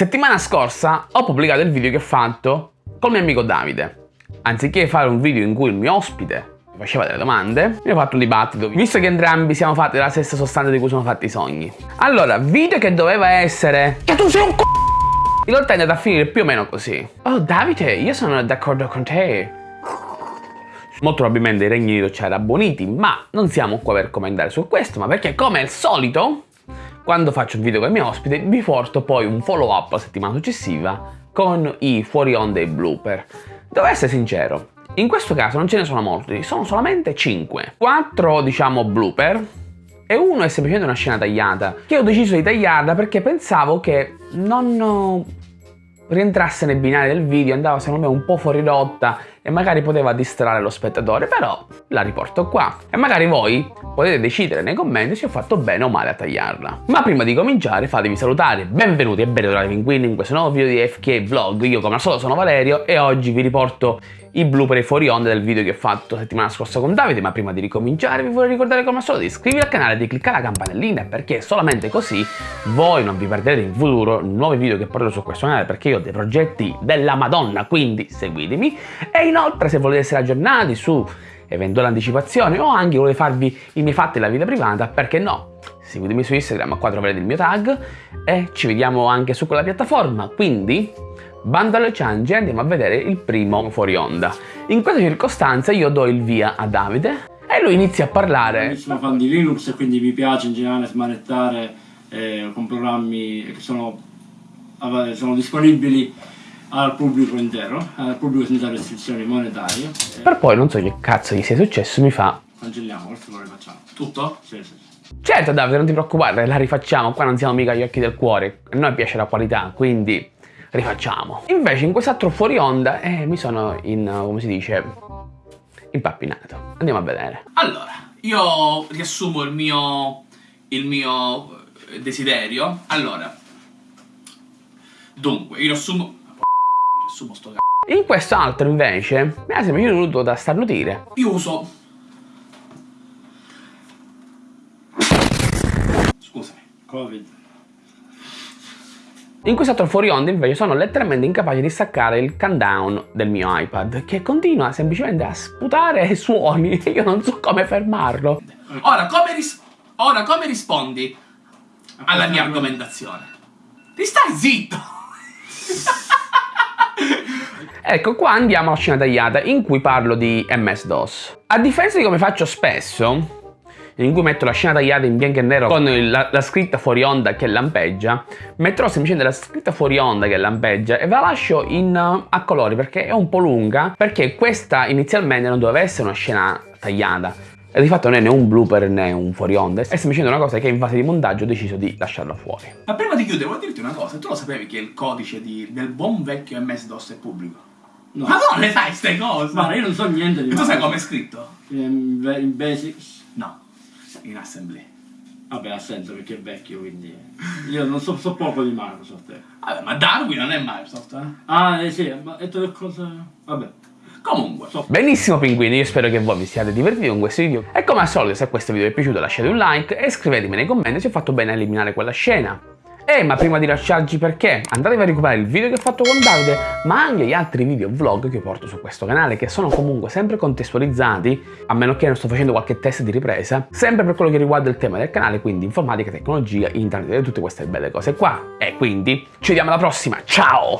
Settimana scorsa ho pubblicato il video che ho fatto col mio amico Davide. Anziché fare un video in cui il mio ospite mi faceva delle domande, mi ho fatto un dibattito, visto che entrambi siamo fatti della stessa sostanza di cui sono fatti i sogni. Allora, video che doveva essere... Che tu sei un c***o! In realtà è andato a finire più o meno così. Oh Davide, io sono d'accordo con te. Molto probabilmente i regni di c'era Boniti, ma non siamo qua per commentare su questo, ma perché come al solito, quando faccio un video con il mio ospite, vi porto poi un follow up la settimana successiva con i fuori onda e blooper. Devo essere sincero, in questo caso non ce ne sono molti, sono solamente 5. 4 diciamo blooper e uno è semplicemente una scena tagliata, che ho deciso di tagliarla perché pensavo che non rientrasse nei binari del video, andava secondo me un po' fuori rotta e magari poteva distrarre lo spettatore, però la riporto qua. E magari voi potete decidere nei commenti se ho fatto bene o male a tagliarla. Ma prima di cominciare fatevi salutare, benvenuti e ben ritrovati pinguini in questo nuovo video di FK Vlog. Io come al solito sono Valerio e oggi vi riporto i blooper fuori onda del video che ho fatto settimana scorsa con Davide, ma prima di ricominciare vi vorrei ricordare come al solito di iscrivervi al canale e di cliccare la campanellina perché solamente così voi non vi perderete in futuro nuovi video che porterò su questo canale perché io ho dei progetti della madonna, quindi seguitemi e inoltre se volete essere aggiornati su eventuali anticipazioni o anche volete farvi i miei fatti della vita privata, perché no? Seguitemi su Instagram, qua troverete il mio tag e ci vediamo anche su quella piattaforma, quindi bando alle ciance andiamo a vedere il primo fuori onda. In questa circostanza io do il via a Davide e lui inizia a parlare. Sono fan di Linux e quindi mi piace in generale smanettare eh, con programmi che sono, sono disponibili al pubblico intero, al pubblico senza restrizioni monetarie. Per poi non so che cazzo gli sia successo, mi fa... Cancelliamo, questo lo rifacciamo. Tutto? Sì, sì. Certo Davide, non ti preoccupare, la rifacciamo, qua non siamo mica gli occhi del cuore, a noi piace la qualità, quindi rifacciamo. Invece in quest'altro fuori onda eh, mi sono in, come si dice, impappinato. Andiamo a vedere. Allora, io riassumo il mio, il mio eh, desiderio. Allora, dunque, io riassumo... Riassumo sto c***o. In quest'altro invece mi ha sempre venuto da starnutire. Io uso... Scusami. Covid. In quest'altro fuori onda invece sono letteralmente incapace di staccare il countdown del mio iPad che continua semplicemente a sputare suoni e io non so come fermarlo. Ora come, ris ora, come rispondi alla mia argomentazione? Ti stai zitto! ecco qua andiamo alla scena tagliata in cui parlo di MS-DOS. A differenza di come faccio spesso, in cui metto la scena tagliata in bianco e nero con la, la, scritta fuori onda che lampeggia, metterò semplicemente la scritta fuori onda che lampeggia e ve la lascio in, uh, a colori perché è un po' lunga, perché questa inizialmente non doveva essere una scena tagliata. E di fatto non è né un blooper né un fuori onda, è semplicemente una cosa che in fase di montaggio ho deciso di lasciarla fuori. Ma prima di chiudere voglio dirti una cosa, tu lo sapevi che il codice di, del buon vecchio MS-DOS è pubblico? No. Ma non le sai queste cose? Ma io non so niente di Tu sai come è scritto? In, in Basics? No in assembly. Vabbè, ha senso perché è vecchio, quindi... Io non so, so poco di Microsoft. Eh. Vabbè, ma Darwin non è Microsoft, eh? Ah, eh sì, ma è tutte cose... Vabbè. Comunque. So. Benissimo pinguini, io spero che voi vi siate divertiti con questo video. E come al solito, se questo video vi è piaciuto lasciate un like e scrivetemi nei commenti se ho fatto bene a eliminare quella scena. Eh, ma prima di lasciarci perché? Andatevi a recuperare il video che ho fatto con Davide, ma anche gli altri video vlog che porto su questo canale, che sono comunque sempre contestualizzati, a meno che non sto facendo qualche test di ripresa, sempre per quello che riguarda il tema del canale, quindi informatica, tecnologia, internet e tutte queste belle cose qua. E quindi ci vediamo alla prossima, ciao!